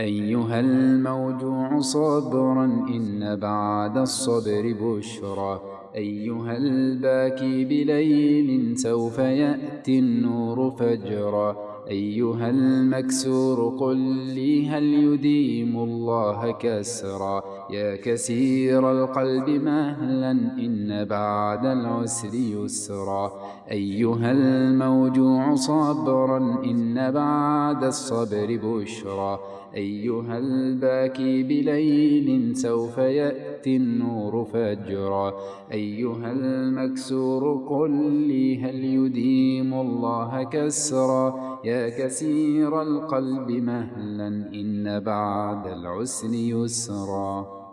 أيها الموجوع صبرا إن بعد الصبر بشرى. أيها الباكي بليل سوف يأتي النور فجرا. أيها المكسور قل لي هل يديم الله كسرا يا كسير القلب مهلا إن بعد العسر يسرا أيها الموجوع صبرا إن بعد الصبر بشرا أيها الباكي بليل سوف يأتي النور فجرا أيها المكسور قل لي هل يديم الله كسرا. يا كسير القلب مهلا إن بعد العسر يسرا.